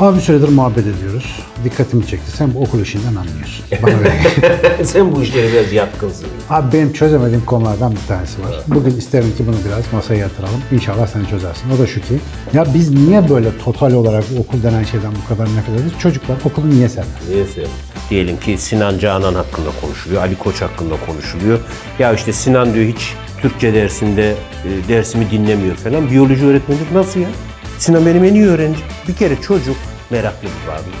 Abi bir süredir muhabbet ediyoruz. Dikkatimi çekti. Sen bu okul işinden anlıyorsun. Bana ver. Sen bu işlere biraz yatkınsın. Abi benim çözemediğim konulardan bir tanesi var. Bugün isterim ki bunu biraz masaya yatıralım. İnşallah sen çözersin. O da şu ki, ya biz niye böyle total olarak okul denen şeyden bu kadar nefret ediyoruz? Çocuklar okulu niye sevmez? Neyse. Diyelim ki Sinan Canan hakkında konuşuluyor, Ali Koç hakkında konuşuluyor. Ya işte Sinan diyor hiç Türkçe dersinde e, dersimi dinlemiyor falan. Biyoloji öğretmenlik nasıl ya? Sinan benim en iyi öğrencim. Bir kere çocuk meraklı bir varlık.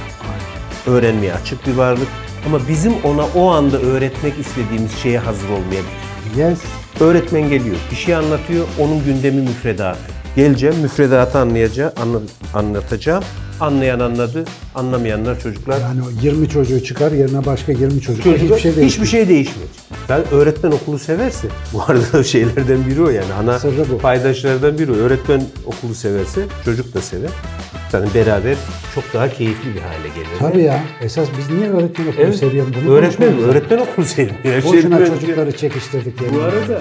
Öğrenmeye açık bir varlık. Ama bizim ona o anda öğretmek istediğimiz şeye hazır olmayabilir. Yes. Öğretmen geliyor, bir şey anlatıyor, onun gündemi müfredatı. Geleceğim, müfredatı anlayacağım, anla- anlatacağım. Anlayan anladı, anlamayanlar çocuklar. Yani o 20 çocuğu çıkar yerine başka 20 çocuk. Çocuklar Hiçbir şey değil. hiçbir şey değişmeyecek. Ben öğretmen okulu severse, bu arada şeylerden biri o yani ana Sırrı bu. paydaşlardan biri o. Öğretmen okulu severse çocuk da sever. Yani beraber çok daha keyifli bir hale gelir. Tabii ya. Esas biz niye öğretmen okulu Evet. seviyoruz? Bunu öğretmen, öğretmen okulu sevmiyor. Her Boşuna önce- çocukları çekiştirdik. Bu yerine. arada.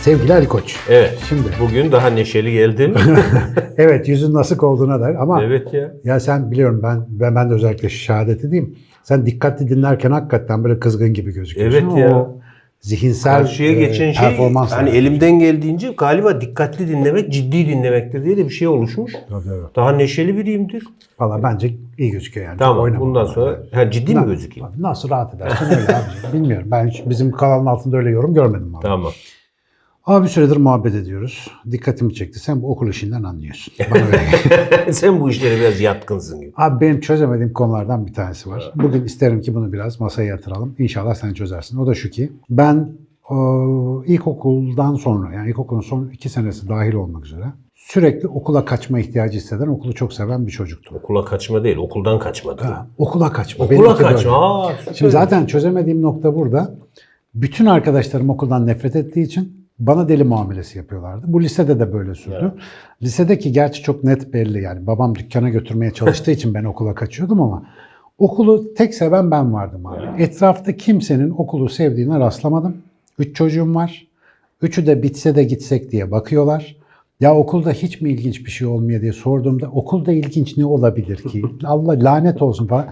Sevgili Ali Koç. Evet. Şimdi. Bugün daha neşeli geldim. Evet yüzün nasıl olduğuna dair ama evet ya. ya sen biliyorum ben ben, ben de özellikle şehadet edeyim. Sen dikkatli dinlerken hakikaten böyle kızgın gibi gözüküyorsun. Evet ya. O zihinsel Karşıya e, geçen şey performans. hani elimden geldiğince galiba dikkatli dinlemek ciddi dinlemektir diye de bir şey oluşmuş. Tabii, tabii. Daha neşeli biriyimdir. Valla bence iyi gözüküyor yani. Tamam Oynama. bundan sonra ha, ciddi mi gözükeyim? Nasıl rahat edersin öyle abiciğim. Bilmiyorum. Ben hiç bizim kanalın altında öyle yorum görmedim. Abi. Tamam. Abi bir süredir muhabbet ediyoruz. Dikkatimi çekti. Sen bu okul işinden anlıyorsun. Bana ver. Sen bu işlere biraz yatkınsın gibi. Abi benim çözemediğim konulardan bir tanesi var. Bugün isterim ki bunu biraz masaya yatıralım. İnşallah sen çözersin. O da şu ki ben o, ilkokuldan sonra yani ilkokulun son iki senesi dahil olmak üzere sürekli okula kaçma ihtiyacı hisseden, okulu çok seven bir çocuktum. Okula kaçma değil, okuldan kaçma. değil. Ha, okula kaçma. Okula Benimki kaçma. öyle. Aa. Şimdi zaten çözemediğim nokta burada. Bütün arkadaşlarım okuldan nefret ettiği için bana deli muamelesi yapıyorlardı. Bu lisede de böyle sürdü. Lisedeki gerçi çok net belli yani. Babam dükkana götürmeye çalıştığı için ben okula kaçıyordum ama okulu tek seven ben vardım abi. Etrafta kimsenin okulu sevdiğine rastlamadım. Üç çocuğum var. Üçü de bitse de gitsek diye bakıyorlar. Ya okulda hiç mi ilginç bir şey olmuyor diye sorduğumda okulda ilginç ne olabilir ki? Allah lanet olsun falan.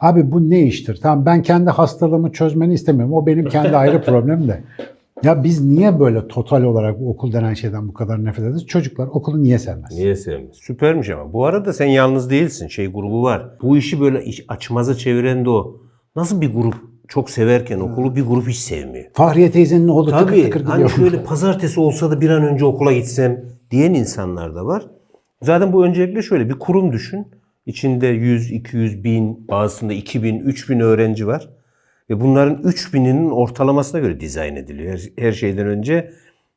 Abi bu ne iştir? Tamam ben kendi hastalığımı çözmeni istemiyorum. O benim kendi ayrı problemim de. Ya biz niye böyle total olarak bu okul denen şeyden bu kadar nefret ediyoruz? Çocuklar okulu niye sevmez? Niye sevmez? Süpermiş ama. Bu arada sen yalnız değilsin. Şey grubu var. Bu işi böyle iş, açmaza çeviren de o. Nasıl bir grup çok severken okulu bir grup hiç sevmiyor. Fahriye teyzenin oğlu tıkır Tabii tıkır hani gidiyor. şöyle pazartesi olsa da bir an önce okula gitsem diyen insanlar da var. Zaten bu öncelikle şöyle bir kurum düşün. İçinde 100, 200 bin, bazısında 2000, 3000 öğrenci var. Ve bunların 3000'inin ortalamasına göre dizayn ediliyor. Her, her şeyden önce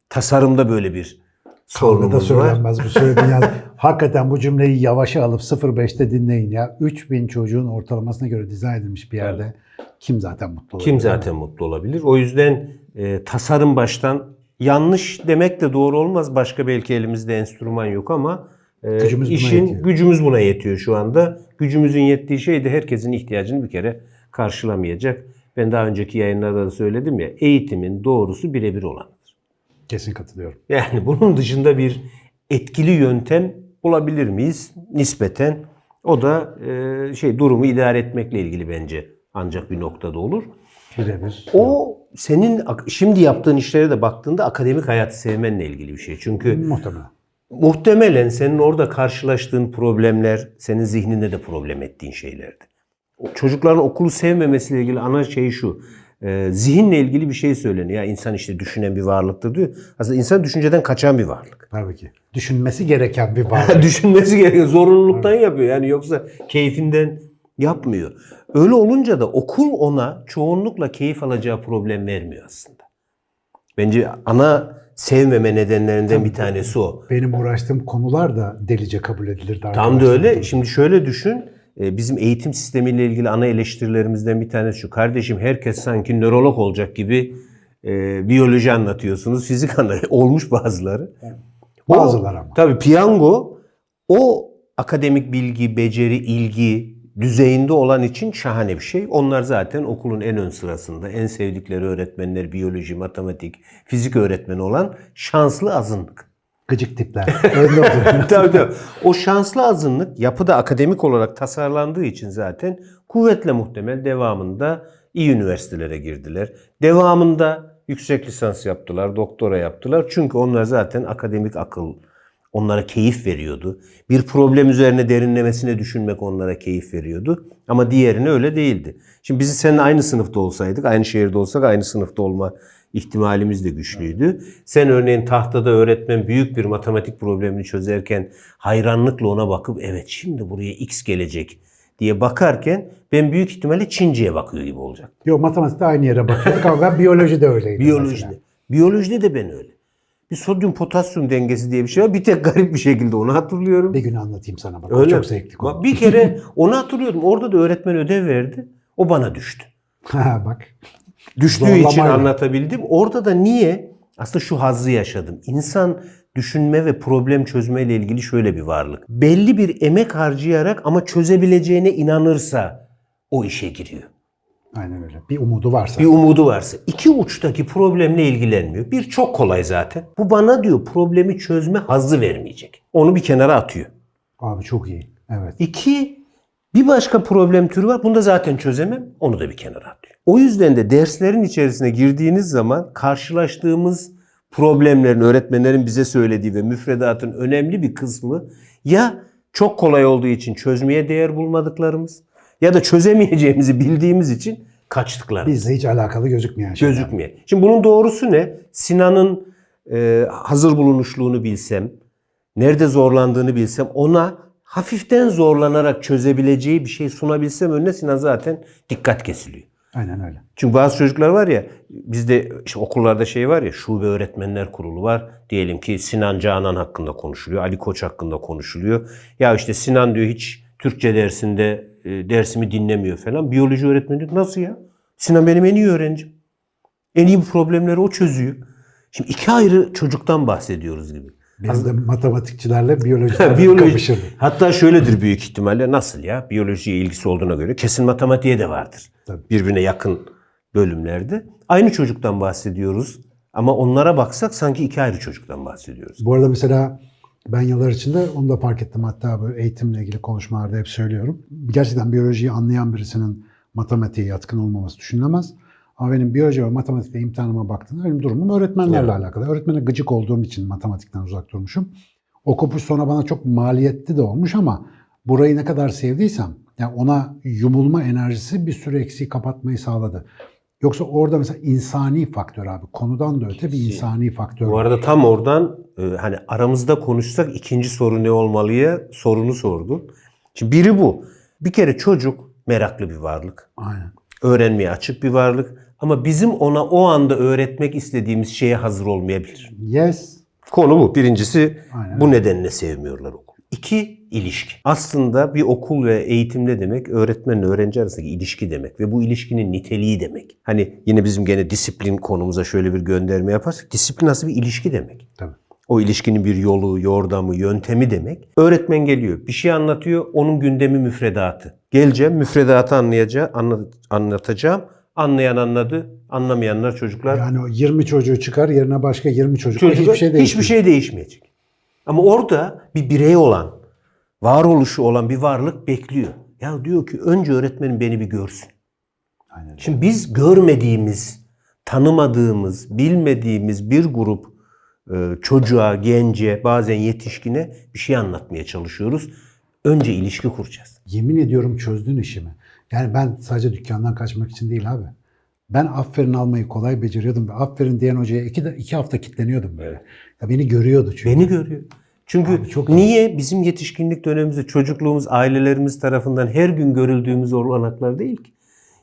tasarımda böyle bir sorunumuz var. söylenmez bu söylediğin yani. Hakikaten bu cümleyi yavaşa alıp 05'te dinleyin ya. 3000 çocuğun ortalamasına göre dizayn edilmiş bir yerde kim zaten mutlu olur? Kim zaten mutlu olabilir? O yüzden e, tasarım baştan yanlış demek de doğru olmaz. Başka belki elimizde enstrüman yok ama e, Gücümüz buna işin yetiyor. gücümüz buna yetiyor şu anda. Gücümüzün yettiği şey de herkesin ihtiyacını bir kere karşılamayacak. Ben daha önceki yayınlarda da söyledim ya eğitimin doğrusu birebir olanıdır. Kesin katılıyorum. Yani bunun dışında bir etkili yöntem bulabilir miyiz? Nispeten. O da e, şey durumu idare etmekle ilgili bence ancak bir noktada olur. Birebir. O senin şimdi yaptığın işlere de baktığında akademik hayatı sevmenle ilgili bir şey. Çünkü Muhtemelen. muhtemelen senin orada karşılaştığın problemler senin zihninde de problem ettiğin şeylerdi. Çocukların okulu sevmemesiyle ilgili ana şey şu. e, zihinle ilgili bir şey söyleniyor. Ya insan işte düşünen bir varlıktır diyor. Aslında insan düşünceden kaçan bir varlık. Tabii ki. Düşünmesi gereken bir varlık. Düşünmesi gerekiyor. Zorunluluktan yapıyor. Yani yoksa keyfinden yapmıyor. Öyle olunca da okul ona çoğunlukla keyif alacağı problem vermiyor aslında. Bence ana sevmeme nedenlerinden bir tanesi o. Benim uğraştığım konular da delice kabul edilirdi. Tam da öyle. Şimdi şöyle düşün. E, Bizim eğitim sistemiyle ilgili ana eleştirilerimizden bir tanesi şu. Kardeşim herkes sanki nörolog olacak gibi e, biyoloji anlatıyorsunuz. Fizik anlatıyor. Olmuş bazıları. O- Bazıları ama. Tabii piyango o akademik bilgi, beceri, ilgi düzeyinde olan için şahane bir şey. Onlar zaten okulun en ön sırasında. En sevdikleri öğretmenler biyoloji, matematik, fizik öğretmeni olan şanslı azınlık. Gıcık tipler. Oturuyor. tabii tabii. O şanslı azınlık yapıda akademik olarak tasarlandığı için zaten kuvvetle muhtemel devamında iyi üniversitelere girdiler. Devamında yüksek lisans yaptılar, doktora yaptılar. Çünkü onlar zaten akademik akıl onlara keyif veriyordu. Bir problem üzerine derinlemesine düşünmek onlara keyif veriyordu. Ama diğerine öyle değildi. Şimdi biz seninle aynı sınıfta olsaydık, aynı şehirde olsak aynı sınıfta olma ihtimalimiz de güçlüydü. Sen örneğin tahtada öğretmen büyük bir matematik problemini çözerken hayranlıkla ona bakıp evet şimdi buraya x gelecek diye bakarken ben büyük ihtimalle Çince'ye bakıyor gibi olacak. Yok matematikte aynı yere bakıyorduk ama ben biyolojide öyleydim. mesela. Biyolojide. Biyolojide de ben öyle. Bir sodyum potasyum dengesi diye bir şey var. Bir tek garip bir şekilde onu hatırlıyorum. Bir gün anlatayım sana bak. Öyle. çok zevkli konu. Bak, Bir kere onu hatırlıyordum. Orada da öğretmen ödev verdi. O bana düştü. Ha bak. Düştüğü Zorlamayla. için anlatabildim. Orada da niye? Aslında şu hazzı yaşadım. İnsan düşünme ve problem çözme ile ilgili şöyle bir varlık. Belli bir emek harcayarak ama çözebileceğine inanırsa o işe giriyor. Aynen öyle. Bir umudu varsa. Bir umudu varsa. iki uçtaki problemle ilgilenmiyor. Bir çok kolay zaten. Bu bana diyor problemi çözme hazzı vermeyecek. Onu bir kenara atıyor. Abi çok iyi. Evet. İki, bir başka problem türü var. Bunu da zaten çözemem. Onu da bir kenara atıyor. O yüzden de derslerin içerisine girdiğiniz zaman karşılaştığımız problemlerin, öğretmenlerin bize söylediği ve müfredatın önemli bir kısmı ya çok kolay olduğu için çözmeye değer bulmadıklarımız ya da çözemeyeceğimizi bildiğimiz için kaçtıklarımız. Bizle hiç alakalı gözükmeyen şeyler. Gözükmüyor. Şimdi bunun doğrusu ne? Sinan'ın e, hazır bulunuşluğunu bilsem, nerede zorlandığını bilsem, ona hafiften zorlanarak çözebileceği bir şey sunabilsem önüne Sinan zaten dikkat kesiliyor. Aynen öyle. Çünkü bazı çocuklar var ya, bizde işte okullarda şey var ya, şube öğretmenler kurulu var. Diyelim ki Sinan Canan hakkında konuşuluyor, Ali Koç hakkında konuşuluyor. Ya işte Sinan diyor hiç Türkçe dersinde e, dersimi dinlemiyor falan. Biyoloji öğretmeni diyor, nasıl ya? Sinan benim en iyi öğrencim. En iyi problemleri o çözüyor. Şimdi iki ayrı çocuktan bahsediyoruz gibi. Biz de matematikçilerle biyolojiciler Biyoloji. Hatta şöyledir büyük ihtimalle nasıl ya? Biyolojiye ilgisi olduğuna göre kesin matematiğe de vardır. Tabii. Birbirine yakın bölümlerde. Aynı çocuktan bahsediyoruz. Ama onlara baksak sanki iki ayrı çocuktan bahsediyoruz. Bu arada mesela ben yıllar içinde onu da fark ettim. Hatta böyle eğitimle ilgili konuşmalarda hep söylüyorum. Gerçekten biyolojiyi anlayan birisinin matematiğe yatkın olmaması düşünülemez. Ama benim biyoloji ve matematikte imtihanıma baktığımda benim durumum öğretmenlerle Evet. alakalı. Öğretmene gıcık olduğum için matematikten uzak durmuşum. O kopuş sonra bana çok maliyetli de olmuş ama burayı ne kadar sevdiysem yani ona yumulma enerjisi bir sürü eksiği kapatmayı sağladı. Yoksa orada mesela insani faktör abi. Konudan da öte bir insani faktör. Bu arada tam oradan e, hani aramızda konuşsak ikinci soru ne olmalıya sorunu sordun. Şimdi biri bu. Bir kere çocuk meraklı bir varlık. Aynen. Öğrenmeye açık bir varlık. Ama bizim ona o anda öğretmek istediğimiz şeye hazır olmayabilir. Yes. Konu bu. Birincisi Aynen. bu nedenle sevmiyorlar okul. İki, ilişki. Aslında bir okul ve eğitim ne demek? Öğretmenle öğrenci arasındaki ilişki demek. Ve bu ilişkinin niteliği demek. Hani yine bizim gene disiplin konumuza şöyle bir gönderme yaparsak disiplin nasıl bir ilişki demek. Tabii. O ilişkinin bir yolu, yordamı, yöntemi demek. Öğretmen geliyor, bir şey anlatıyor, onun gündemi müfredatı. Geleceğim, müfredatı anlayacağım, anla- anlatacağım. Anlayan anladı, anlamayanlar çocuklar Yani o 20 çocuğu çıkar yerine başka 20 çocuk. Çocuk hiçbir şey değişmiyor. hiçbir şey değişmeyecek. Ama orada bir birey olan, varoluşu olan bir varlık bekliyor. Ya diyor ki önce öğretmenim beni bir görsün. Aynen. Şimdi biz görmediğimiz, tanımadığımız, bilmediğimiz bir grup e, çocuğa, gence, bazen yetişkine bir şey anlatmaya çalışıyoruz. Önce ilişki kuracağız. Yemin ediyorum çözdün işimi. Yani ben sadece dükkandan kaçmak için değil abi. Ben aferin almayı kolay beceriyordum. ve Aferin diyen hocaya iki, iki hafta kitleniyordum böyle. Ya beni görüyordu çünkü. Beni görüyor. Çünkü Abi çok niye bizim yetişkinlik dönemimizde çocukluğumuz ailelerimiz tarafından her gün görüldüğümüz olanaklar değil ki.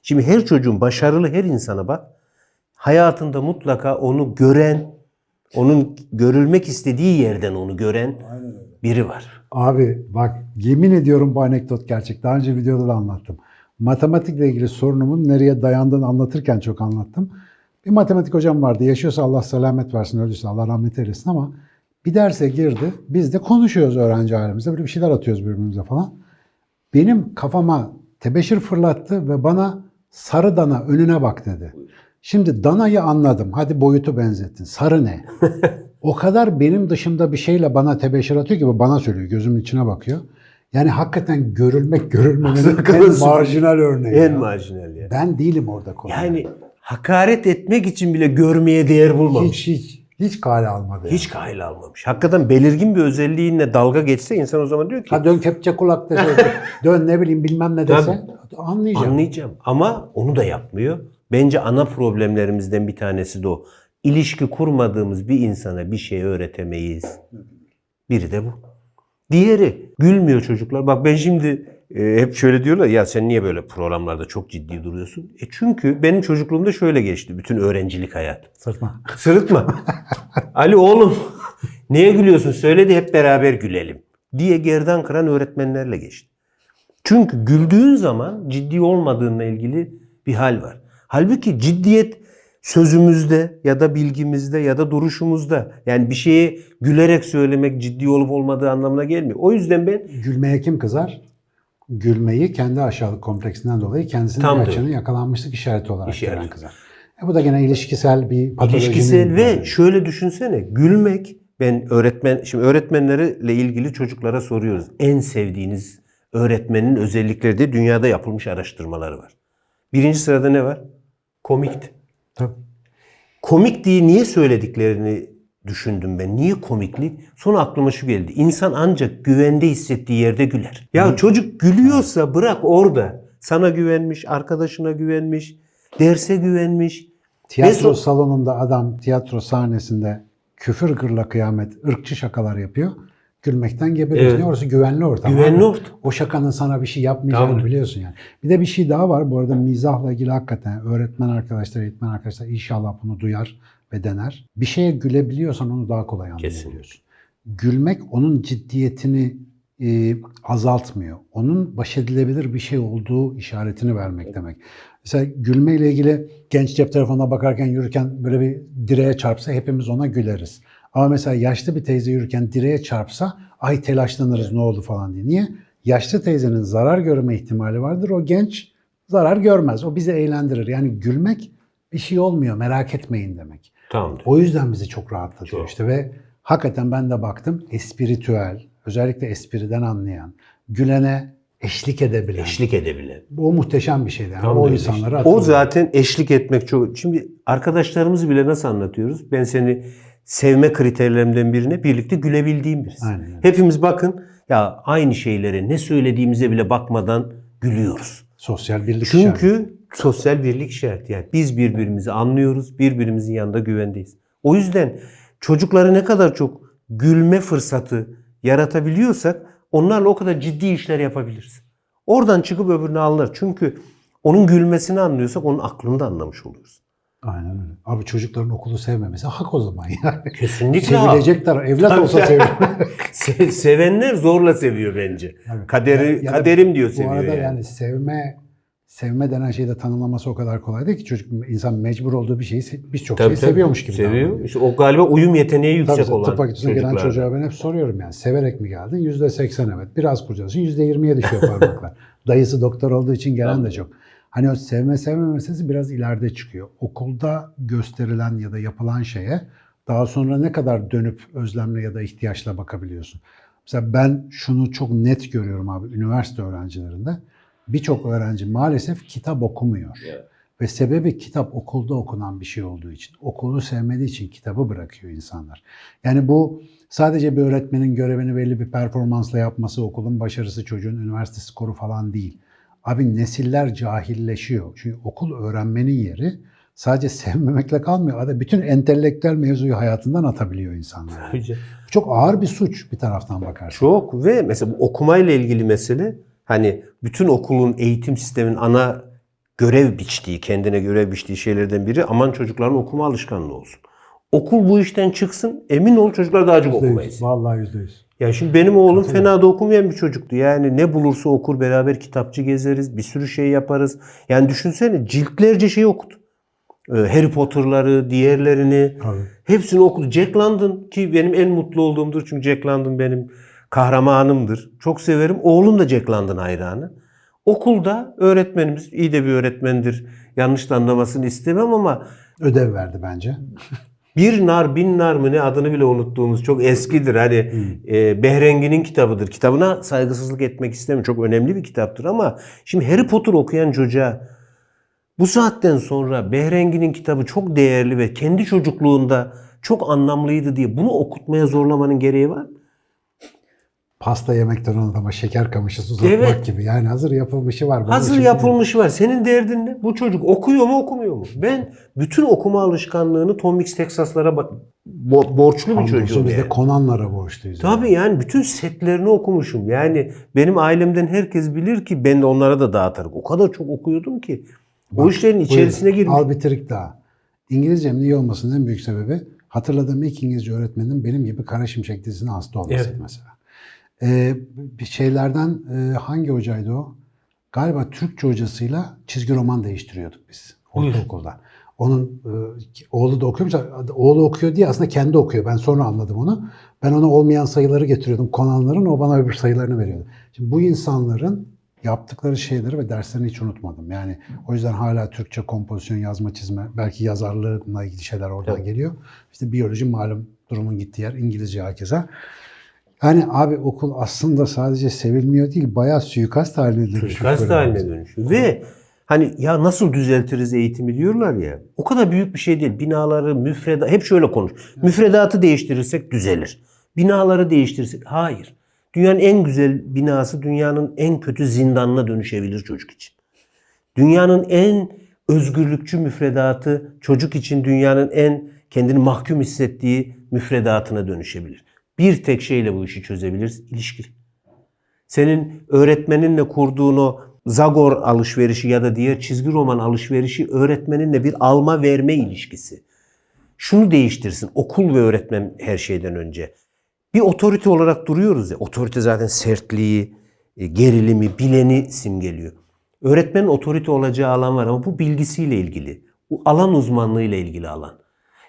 Şimdi her çocuğun başarılı her insana bak. Hayatında mutlaka onu gören, onun görülmek istediği yerden onu gören biri var. Abi bak yemin ediyorum bu anekdot gerçek. Daha önce videoda da anlattım. Matematikle ilgili sorunumun nereye dayandığını anlatırken çok anlattım. Bir matematik hocam vardı. Yaşıyorsa Allah selamet versin, öldüyse Allah rahmet eylesin ama bir derse girdi. Biz de konuşuyoruz öğrenci ailemizde. Böyle bir şeyler atıyoruz birbirimize falan. Benim kafama tebeşir fırlattı ve bana sarı dana önüne bak dedi. Şimdi danayı anladım. Hadi boyutu benzettin. Sarı ne? O kadar benim dışımda bir şeyle bana tebeşir atıyor ki bu bana söylüyor. Gözümün içine bakıyor. Yani hakikaten görülmek görülmemenin en marjinal örneği. En ya. marjinal yani. Ben değilim orada konu. Yani hakaret etmek için bile görmeye değer bulmamış. hiç hiç hiç kale almadı. Hiç kayıl almamış. Hakikaten belirgin bir özelliğinle dalga geçse insan o zaman diyor ki Ha dön kepçe kulak dese, dön ne bileyim bilmem ne dese anlayacağım. anlayacağım. Ama onu da yapmıyor. Bence ana problemlerimizden bir tanesi de o. İlişki kurmadığımız bir insana bir şey öğretemeyiz. Biri de bu. Diğeri gülmüyor çocuklar. Bak ben şimdi e, hep şöyle diyorlar ya sen niye böyle programlarda çok ciddi duruyorsun? E çünkü benim çocukluğumda şöyle geçti bütün öğrencilik hayat. Sırtma. Sırıtma. Ali oğlum neye gülüyorsun söyle de hep beraber gülelim diye gerdan kıran öğretmenlerle geçti. Çünkü güldüğün zaman ciddi olmadığınla ilgili bir hal var. Halbuki ciddiyet sözümüzde ya da bilgimizde ya da duruşumuzda. Yani bir şeye gülerek söylemek ciddi olup olmadığı anlamına gelmiyor. O yüzden ben Gülmeye kim kızar? Gülmeyi kendi aşağılık kompleksinden dolayı kendisinin Tam bir da. açının yakalanmışlık işareti olarak İşaret. gören kızar. E bu da gene ilişkisel bir patolojinin... İlişkisel ve şöyle düşünsene gülmek ben öğretmen şimdi öğretmenlerle ilgili çocuklara soruyoruz. En sevdiğiniz öğretmenin özellikleri de dünyada yapılmış araştırmaları var. Birinci sırada ne var? Komikti. Tabii. Komik diye niye söylediklerini düşündüm ben. Niye komiklik? Sonra aklıma şu geldi. İnsan ancak güvende hissettiği yerde güler. Ya çocuk gülüyorsa bırak orada. Sana güvenmiş, arkadaşına güvenmiş, derse güvenmiş. Tiyatro Ve salonunda adam tiyatro sahnesinde küfür gırla kıyamet, ırkçı şakalar yapıyor. Gülmekten geberiyorsun. Evet. Orası güvenli ortam. Güvenli ortam. O şakanın sana bir şey yapmayacağını Tamam. biliyorsun yani. Bir de bir şey daha var. Bu arada mizahla ilgili hakikaten öğretmen arkadaşlar, eğitmen arkadaşlar inşallah bunu duyar ve dener. Bir şeye gülebiliyorsan onu daha kolay anlayabiliyorsun. Gülmek onun ciddiyetini e, azaltmıyor. Onun baş edilebilir bir şey olduğu işaretini vermek demek. Mesela gülmeyle ilgili genç cep telefonuna bakarken yürürken böyle bir direğe çarpsa hepimiz ona güleriz. Ama mesela yaşlı bir teyze yürürken direğe çarpsa ay telaşlanırız ne oldu falan diye. Niye? Yaşlı teyzenin zarar görme ihtimali vardır. O genç zarar görmez. O bizi eğlendirir. Yani gülmek bir şey olmuyor merak etmeyin demek. Tamamdır. O yüzden bizi çok rahatlatıyor Çok. işte ve hakikaten ben de baktım espiritüel, özellikle espriden anlayan, gülene eşlik edebilen. Eşlik edebilen. Bu muhteşem bir şeydi. Yani Tam o işte. O zaten eşlik etmek çok... Şimdi arkadaşlarımızı bile nasıl anlatıyoruz? Ben seni sevme kriterlerimden birine birlikte gülebildiğim birisi. Aynen. Hepimiz bakın ya aynı şeylere ne söylediğimize bile bakmadan gülüyoruz. Sosyal birlik işareti. Çünkü sosyal birlik işareti. Yani biz birbirimizi anlıyoruz, birbirimizin yanında güvendeyiz. O yüzden çocukları ne kadar çok gülme fırsatı yaratabiliyorsak onlarla o kadar ciddi işler yapabiliriz. Oradan çıkıp öbürünü anlar. Çünkü onun gülmesini anlıyorsak onun aklını da anlamış oluyoruz. Aynen öyle. Abi çocukların okulu sevmemesi hak o zaman yani. Kesinlikle. Sevilecekler. Evlat olsa sevilir. Se- sevenler zorla seviyor bence. Evet. Kaderi Ya- ya da kaderim diyor Bu seviyor arada yani. yani sevme sevme denen şeyi de tanımlaması o kadar kolay değil ki çocuk insan mecbur olduğu bir şeyi se- biz çok Tabii, tabii. seviyormuş gibi Seviyor. İşte o galiba uyum yeteneği yüksek Tabii olan tıp fakültesine gelen çocuğa ben hep soruyorum yani severek mi geldin? Yüzde seksen evet. Biraz kurcalıyorsun yüzde yirmiye düşüyor parmaklar. Dayısı doktor olduğu için gelen de çok. Hani o sevme sevme meselesi biraz ileride çıkıyor. Okulda gösterilen ya da yapılan şeye daha sonra ne kadar dönüp özlemle ya da ihtiyaçla bakabiliyorsun. Mesela ben şunu çok net görüyorum abi üniversite öğrencilerinde. Birçok öğrenci maalesef kitap okumuyor. Ve sebebi kitap okulda okunan bir şey olduğu için. Okulu sevmediği için kitabı bırakıyor insanlar. Yani bu sadece bir öğretmenin görevini belli bir performansla yapması, okulun başarısı, çocuğun üniversite skoru falan değil. Abi nesiller cahilleşiyor. Çünkü okul öğrenmenin yeri sadece sevmemekle kalmıyor. Ada bütün entelektüel mevzuyu hayatından atabiliyor insanlar. Çok ağır bir suç bir taraftan bakarsın. Çok ve mesela bu okumayla ilgili mesele hani bütün okulun eğitim sisteminin ana görev biçtiği, kendine görev biçtiği şeylerden biri aman çocukların okuma alışkanlığı olsun. Okul bu işten çıksın emin ol çocuklar daha çok okumayı seviyor. Vallahi yüzde yüz. Ya şimdi benim oğlum fena da okumayan bir çocuktu. Yani ne bulursa okur beraber kitapçı gezeriz, bir sürü şey yaparız. Yani düşünsene ciltlerce şey okudu. Ee, Harry Potter'ları, diğerlerini Tabii. hepsini okudu. Jack London ki benim en mutlu olduğumdur çünkü Jack London benim kahramanımdır. Çok severim. Oğlum da Jack London hayranı. Okulda öğretmenimiz iyi de bir öğretmendir. Yanlış da anlamasını istemem ama Ödev verdi bence. Bir nar bin nar mı ne adını bile unuttuğumuz çok eskidir. Hani e, Behrengi'nin kitabıdır. Kitabına saygısızlık etmek istemiyorum. Çok önemli bir kitaptır ama şimdi Harry Potter okuyan çocuğa bu saatten sonra Behrengi'nin kitabı çok değerli ve kendi çocukluğunda çok anlamlıydı diye bunu okutmaya zorlamanın gereği var mı? Pasta yemekten adama şeker kamışı uzatmak Evet. gibi. Yani hazır yapılmışı var. Bunun Hazır yapılmışı var. Senin derdin ne? Bu çocuk okuyor mu okumuyor mu? Ben bütün okuma alışkanlığını Tom Mix Texas'lara bak- bo- borçlu bir çocuğum biz yani. de Conan'lara borçluyuz. Tabii yani bütün setlerini okumuşum. Yani benim ailemden herkes bilir ki ben de onlara da dağıtarım. O kadar çok okuyordum ki. o Bak, işlerin içerisine buyurun. girmek. Al bitirik daha. İngilizcemin iyi olmasının en büyük sebebi hatırladığım ilk İngilizce öğretmenim benim gibi Kara Şimşek dizisine hasta olmasıydı Evet. mesela. Ee, bir şeylerden e, hangi hocaydı o? Galiba Türkçe hocasıyla çizgi roman değiştiriyorduk biz ortaokulda. Onun e, oğlu da okuyormuş. Oğlu okuyor diye aslında kendi okuyor. Ben sonra anladım onu. Ben ona olmayan sayıları getiriyordum. Konanların o bana öbür sayılarını veriyordu. Şimdi bu insanların yaptıkları şeyleri ve derslerini hiç unutmadım. Yani o yüzden hala Türkçe kompozisyon, yazma, çizme, belki yazarlığına ilgili şeyler oradan Evet. geliyor. İşte biyoloji malum durumun gittiği yer. İngilizce herkese. Yani abi okul aslında sadece sevilmiyor değil, bayağı suikast haline dönüşmüş. Suikast haline dönüşüyor. Ve hani ya nasıl düzeltiriz eğitimi diyorlar ya. O kadar büyük bir şey değil. Binaları, müfredat, hep şöyle konuş. Müfredatı değiştirirsek düzelir. Binaları değiştirirsek hayır. Dünyanın en güzel binası dünyanın en kötü zindanına dönüşebilir çocuk için. Dünyanın en özgürlükçü müfredatı çocuk için dünyanın en kendini mahkum hissettiği müfredatına dönüşebilir. Bir tek şeyle bu işi çözebiliriz. ilişki. Senin öğretmeninle kurduğun o Zagor alışverişi ya da diğer çizgi roman alışverişi öğretmeninle bir alma verme ilişkisi. Şunu değiştirsin. Okul ve öğretmen her şeyden önce. Bir otorite olarak duruyoruz ya. Otorite zaten sertliği, e, gerilimi, bileni simgeliyor. Öğretmenin otorite olacağı alan var ama bu bilgisiyle ilgili. Bu alan uzmanlığıyla ilgili alan.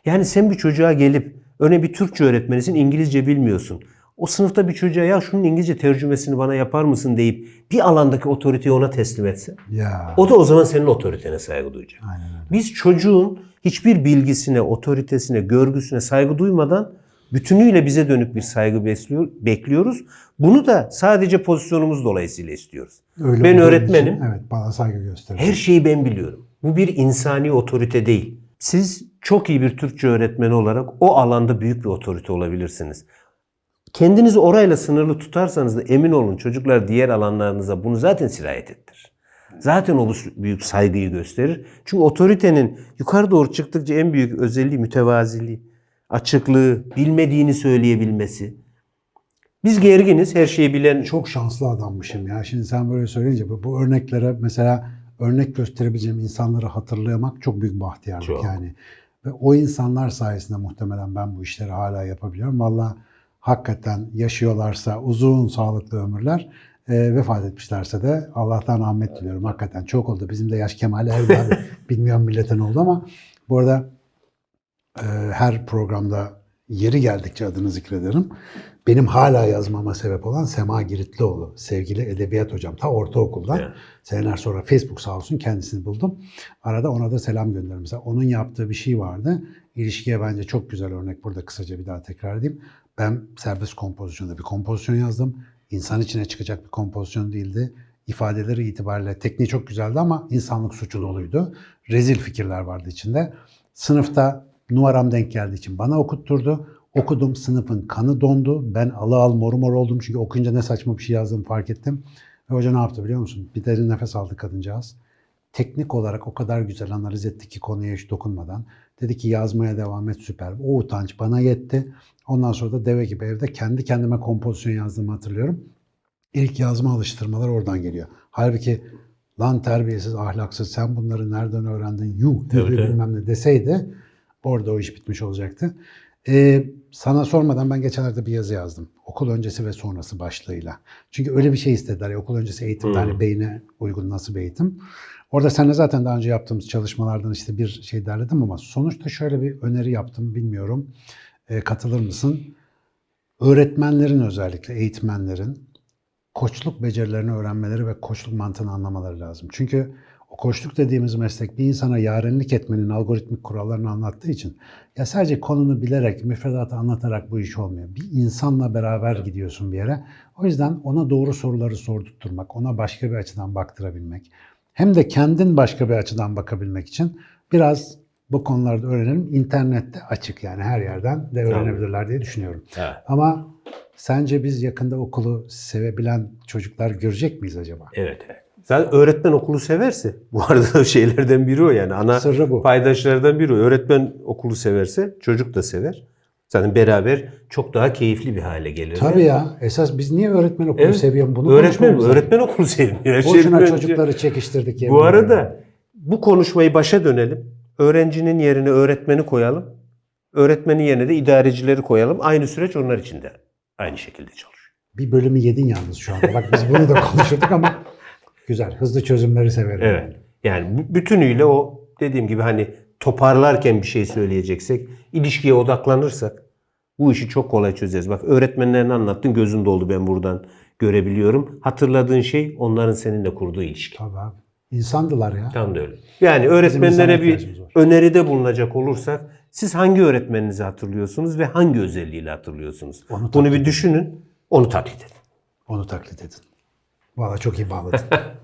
Yani sen bir çocuğa gelip örneğin bir Türkçe öğretmenisin İngilizce bilmiyorsun. O sınıfta bir çocuğa ya şunun İngilizce tercümesini bana yapar mısın deyip bir alandaki otoriteyi ona teslim etse. Ya. O da o zaman senin otoritene saygı duyacak. Aynen. Biz çocuğun hiçbir bilgisine, otoritesine, görgüsüne saygı duymadan bütünüyle bize dönük bir saygı besliyor, bekliyoruz. Bunu da sadece pozisyonumuz dolayısıyla istiyoruz. Öyle ben öğretmenim. için, evet bana saygı gösterir. Her şeyi ben biliyorum. Bu bir insani otorite değil. Siz çok iyi bir Türkçe öğretmeni olarak o alanda büyük bir otorite olabilirsiniz. Kendinizi orayla sınırlı tutarsanız da emin olun çocuklar diğer alanlarınıza bunu zaten sirayet ettirir. Zaten o büyük saygıyı gösterir. Çünkü otoritenin yukarı doğru çıktıkça en büyük özelliği mütevaziliği, açıklığı, bilmediğini söyleyebilmesi. Biz gerginiz, her şeyi bilen Çok şanslı adammışım ya. Şimdi sen böyle söyleyince bu, bu örneklere mesela örnek gösterebileceğim insanları hatırlamak çok büyük bahtiyarlık Çok. yani. Ve o insanlar sayesinde muhtemelen ben bu işleri hala yapabiliyorum. Valla hakikaten yaşıyorlarsa uzun sağlıklı ömürler e, vefat etmişlerse de Allah'tan rahmet diliyorum. Hakikaten çok oldu. Bizim de yaş kemale erdi abi. Bilmiyorum millete ne oldu ama bu arada e, her programda yeri geldikçe adını zikrederim. Benim hala yazmama sebep olan Sema Giritlioğlu, sevgili edebiyat hocam. Ta ortaokuldan. Evet. Seneler sonra Facebook sağ olsun kendisini buldum. Arada ona da selam gönderirim. Mesela onun yaptığı bir şey vardı. İlişkiye bence çok güzel örnek. Burada kısaca bir daha tekrar edeyim. Ben serbest kompozisyonda bir kompozisyon yazdım. İnsan içine çıkacak bir kompozisyon değildi. İfadeleri itibariyle tekniği çok güzeldi ama insanlık suçu doluydu. Rezil fikirler vardı içinde. Sınıfta numaram denk geldiği için bana okutturdu. Okudum sınıfın kanı dondu. Ben alı al mor mor oldum çünkü okuyunca ne saçma bir şey yazdığımı fark ettim. Ve hoca ne yaptı biliyor musun? Bir derin nefes aldı kadıncağız. Teknik olarak o kadar güzel analiz etti ki konuya hiç dokunmadan. Dedi ki yazmaya devam et süper. O utanç bana yetti. Ondan sonra da deve gibi evde kendi kendime kompozisyon yazdığımı hatırlıyorum. İlk yazma alıştırmalar oradan geliyor. Halbuki lan terbiyesiz, ahlaksız sen bunları nereden öğrendin? Yuh tabii. bilmem ne deseydi orada o iş bitmiş olacaktı. Ee, sana sormadan ben geçenlerde bir yazı yazdım. Okul öncesi ve sonrası başlığıyla. Çünkü öyle bir şey istediler. Ya, okul öncesi eğitimde Hmm. hani beyne uygun nasıl bir eğitim. Orada seninle zaten daha önce yaptığımız çalışmalardan işte bir şey derledim ama sonuçta şöyle bir öneri yaptım. Bilmiyorum Ee, katılır mısın? Öğretmenlerin özellikle eğitmenlerin koçluk becerilerini öğrenmeleri ve koçluk mantığını anlamaları lazım. Çünkü koçluk dediğimiz meslek bir insana yarenlik etmenin algoritmik kurallarını anlattığı için ya sadece konunu bilerek, müfredatı anlatarak bu iş olmuyor. Bir insanla beraber gidiyorsun bir yere. O yüzden ona doğru soruları sordurtturmak, ona başka bir açıdan baktırabilmek, hem de kendin başka bir açıdan bakabilmek için biraz bu konularda öğrenelim. İnternette açık yani her yerden de öğrenebilirler diye düşünüyorum. Evet. Ama sence biz yakında okulu sevebilen çocuklar görecek miyiz acaba? Evet. evet. Zaten öğretmen okulu severse, bu arada şeylerden biri o yani. Ana Sırrı bu. paydaşlardan biri o. Öğretmen okulu severse çocuk da sever. Zaten beraber çok daha keyifli bir hale gelir. Tabii ya. Esas biz niye öğretmen okulu Evet. seviyorum bunu öğretmen, öğretmen okulu sevmiyor. Her Boşuna önce- çocukları çekiştirdik. Bu ederim. arada bu konuşmayı başa dönelim. Öğrencinin yerine öğretmeni koyalım. Öğretmenin yerine de idarecileri koyalım. Aynı süreç onlar için de aynı şekilde çalışıyor. bir bölümü yedin yalnız şu anda. Bak biz bunu da konuşurduk ama güzel. Hızlı çözümleri severim. Evet. Yani bütünüyle o dediğim gibi hani toparlarken bir şey söyleyeceksek, ilişkiye odaklanırsak bu işi çok kolay çözeriz. Bak öğretmenlerini anlattın gözün doldu ben buradan görebiliyorum. Hatırladığın şey onların seninle kurduğu ilişki. Tabii abi. İnsandılar ya. Tam da öyle. Yani öğretmenlere bir öneride bulunacak olursak siz hangi öğretmeninizi hatırlıyorsunuz ve hangi özelliğiyle hatırlıyorsunuz? Onu Bunu bir düşünün, onu taklit edin. Onu taklit edin. Valla çok iyi bağladın.